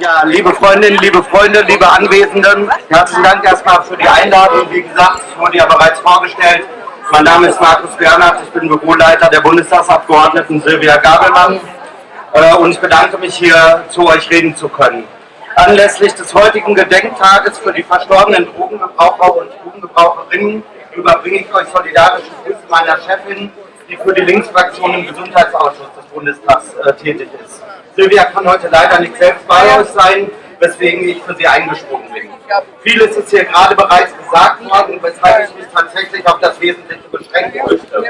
Ja, liebe Freundinnen, liebe Freunde, liebe Anwesenden, herzlichen Dank erstmal für die Einladung. Wie gesagt, es wurde ja bereits vorgestellt. Mein Name ist Markus Bernhard, ich bin Büroleiter der Bundestagsabgeordneten Silvia Gabelmann äh, und ich bedanke mich hier zu euch reden zu können. Anlässlich des heutigen Gedenktages für die verstorbenen Drogengebraucher und Drogengebraucherinnen überbringe ich euch solidarische Grüße meiner Chefin, die für die Linksfraktion im Gesundheitsausschuss des Bundestags äh, tätig ist. Silvia kann heute leider nicht selbst bei euch sein, weswegen ich für sie eingesprungen bin. Vieles ist hier gerade bereits gesagt worden, weshalb ich mich tatsächlich auf das Wesentliche beschränken möchte.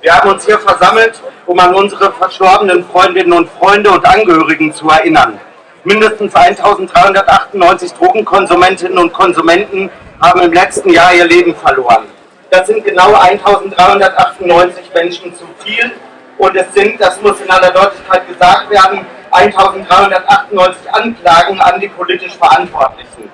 Wir haben uns hier versammelt, um an unsere verstorbenen Freundinnen und Freunde und Angehörigen zu erinnern. Mindestens 1398 Drogenkonsumentinnen und Konsumenten haben im letzten Jahr ihr Leben verloren. Das sind genau 1398 Menschen zu viel und es sind, das muss in aller Deutlichkeit gesagt werden, 1398 Anklagen an die politisch Verantwortlichen.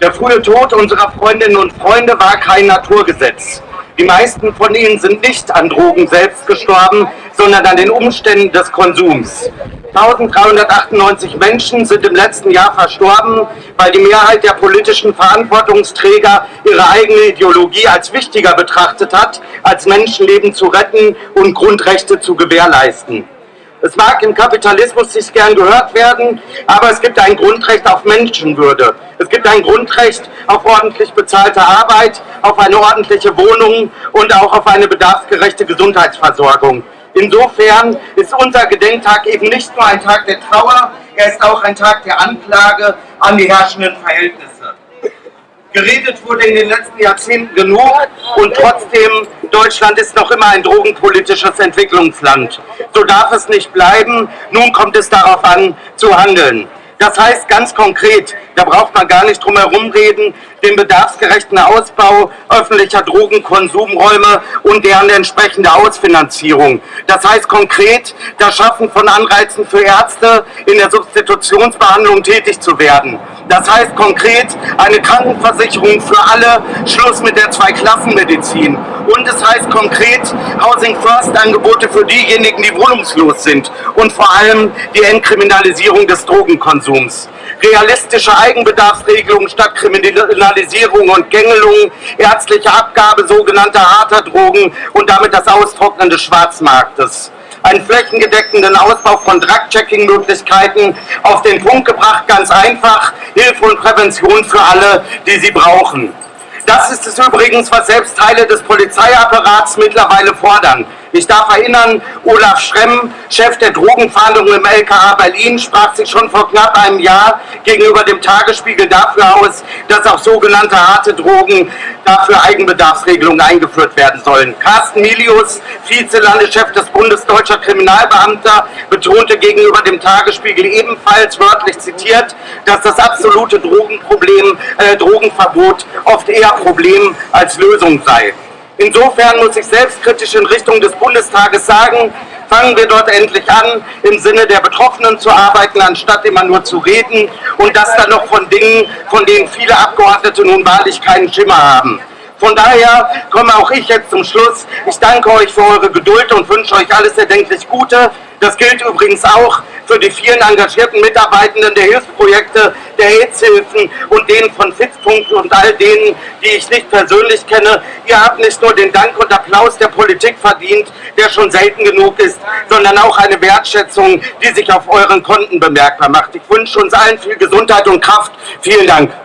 Der frühe Tod unserer Freundinnen und Freunde war kein Naturgesetz. Die meisten von ihnen sind nicht an Drogen selbst gestorben, sondern an den Umständen des Konsums. 1398 Menschen sind im letzten Jahr verstorben, weil die Mehrheit der politischen Verantwortungsträger ihre eigene Ideologie als wichtiger betrachtet hat, als Menschenleben zu retten und Grundrechte zu gewährleisten. Es mag im Kapitalismus nicht gern gehört werden, aber es gibt ein Grundrecht auf Menschenwürde. Es gibt ein Grundrecht auf ordentlich bezahlte Arbeit, auf eine ordentliche Wohnung und auch auf eine bedarfsgerechte Gesundheitsversorgung. Insofern ist unser Gedenktag eben nicht nur ein Tag der Trauer, er ist auch ein Tag der Anklage an die herrschenden Verhältnisse. Geredet wurde in den letzten Jahrzehnten genug und trotzdem, Deutschland ist noch immer ein drogenpolitisches Entwicklungsland. So darf es nicht bleiben. Nun kommt es darauf an, zu handeln. Das heißt ganz konkret, da braucht man gar nicht drum herum reden, den bedarfsgerechten Ausbau öffentlicher Drogenkonsumräume und deren entsprechende Ausfinanzierung. Das heißt konkret, das Schaffen von Anreizen für Ärzte in der Substitutionsbehandlung tätig zu werden. Das heißt konkret eine Krankenversicherung für alle, Schluss mit der Zweiklassenmedizin. Und es heißt konkret Housing First Angebote für diejenigen, die wohnungslos sind. Und vor allem die Entkriminalisierung des Drogenkonsums. Realistische Eigenbedarfsregelungen statt Kriminalisierung und Gängelung, ärztliche Abgabe sogenannter harter Drogen und damit das Austrocknen des Schwarzmarktes einen flächengedeckenden Ausbau von Drug-Checking-Möglichkeiten auf den Punkt gebracht, ganz einfach, Hilfe und Prävention für alle, die sie brauchen. Das ist es übrigens, was selbst Teile des Polizeiapparats mittlerweile fordern. Ich darf erinnern, Olaf Schremm, Chef der Drogenfahndung im LKA Berlin, sprach sich schon vor knapp einem Jahr gegenüber dem Tagesspiegel dafür aus, dass auch sogenannte harte Drogen dafür Eigenbedarfsregelungen eingeführt werden sollen. Carsten Milius, Vizelandeschef des Bundes Deutscher Kriminalbeamter, betonte gegenüber dem Tagesspiegel ebenfalls wörtlich zitiert, dass das absolute Drogenproblem, äh, Drogenverbot oft eher Problem als Lösung sei. Insofern muss ich selbstkritisch in Richtung des Bundestages sagen, fangen wir dort endlich an, im Sinne der Betroffenen zu arbeiten, anstatt immer nur zu reden und das dann noch von Dingen, von denen viele Abgeordnete nun wahrlich keinen Schimmer haben. Von daher komme auch ich jetzt zum Schluss. Ich danke euch für eure Geduld und wünsche euch alles erdenklich Gute. Das gilt übrigens auch für die vielen engagierten Mitarbeitenden der Hilfsprojekte, der AIDS-Hilfen und denen von Fixpunkt und all denen, die ich nicht persönlich kenne. Ihr habt nicht nur den Dank und Applaus der Politik verdient, der schon selten genug ist, sondern auch eine Wertschätzung, die sich auf euren Konten bemerkbar macht. Ich wünsche uns allen viel Gesundheit und Kraft. Vielen Dank.